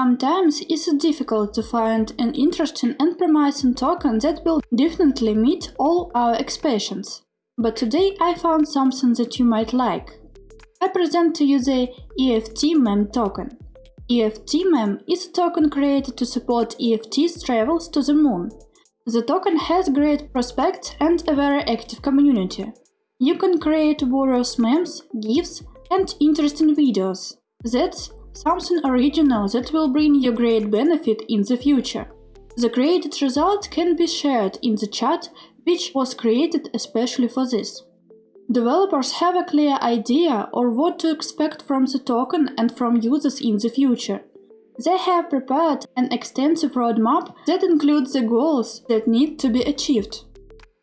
Sometimes it's difficult to find an interesting and promising token that will definitely meet all our expectations. But today I found something that you might like. I present to you the EFT MEM token. EFT MEM is a token created to support EFT's travels to the moon. The token has great prospects and a very active community. You can create various memes, GIFs and interesting videos. That's something original that will bring you great benefit in the future. The created result can be shared in the chat, which was created especially for this. Developers have a clear idea or what to expect from the token and from users in the future. They have prepared an extensive roadmap that includes the goals that need to be achieved.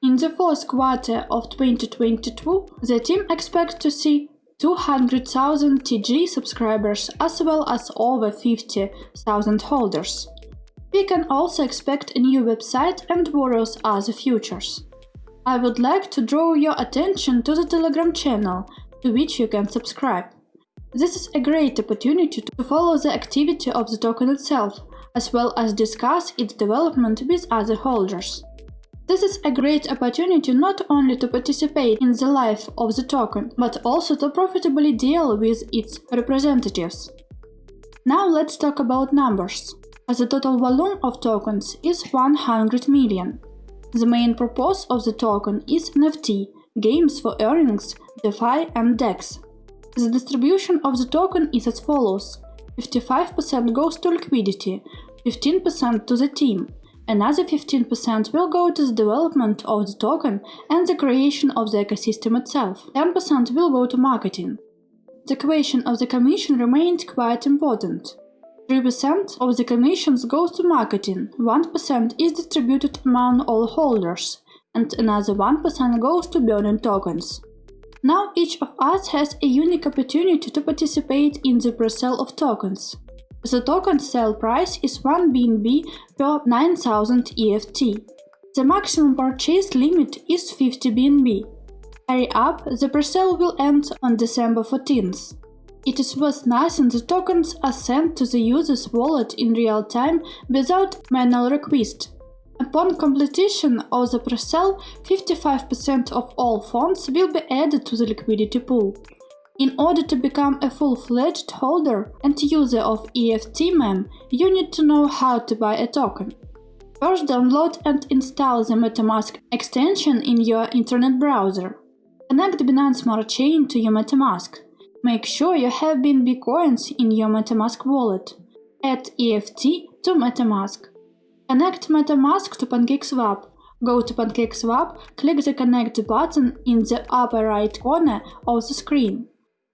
In the fourth quarter of 2022, the team expects to see 200,000 TG subscribers as well as over 50,000 holders. We can also expect a new website and various other features. I would like to draw your attention to the Telegram channel, to which you can subscribe. This is a great opportunity to follow the activity of the token itself, as well as discuss its development with other holders. This is a great opportunity not only to participate in the life of the token, but also to profitably deal with its representatives. Now let's talk about numbers. The total volume of tokens is 100 million. The main purpose of the token is NFT, games for earnings, DeFi and DEX. The distribution of the token is as follows. 55% goes to liquidity, 15% to the team, another 15% will go to the development of the token and the creation of the ecosystem itself, 10% will go to marketing. The question of the commission remained quite important. 3% of the commissions goes to marketing, 1% is distributed among all holders, and another 1% goes to burning tokens. Now each of us has a unique opportunity to participate in the pre-sale of tokens. The token sale price is 1 BNB per 9000 EFT. The maximum purchase limit is 50 BNB. Hurry up, the pre-sale will end on December 14th. It is worth noting the tokens are sent to the user's wallet in real time without manual request. Upon completion of the pre-sale, 55% of all funds will be added to the liquidity pool. In order to become a full-fledged holder and user of EFT MEM, you need to know how to buy a token. First download and install the MetaMask extension in your internet browser. Connect Binance Smart Chain to your MetaMask. Make sure you have BNB coins in your MetaMask wallet. Add EFT to MetaMask. Connect MetaMask to PancakeSwap. Go to PancakeSwap, click the Connect button in the upper right corner of the screen.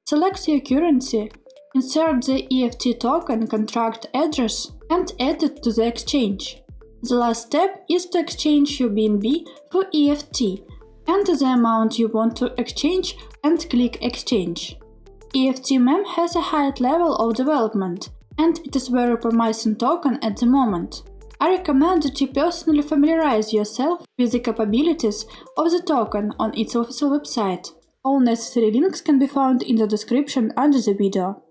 Select your currency, insert the EFT token contract address and add it to the exchange. The last step is to exchange your BNB for EFT. Enter the amount you want to exchange and click Exchange. EFT-MEM has a high level of development, and it is very promising token at the moment. I recommend that you personally familiarize yourself with the capabilities of the token on its official website. All necessary links can be found in the description under the video.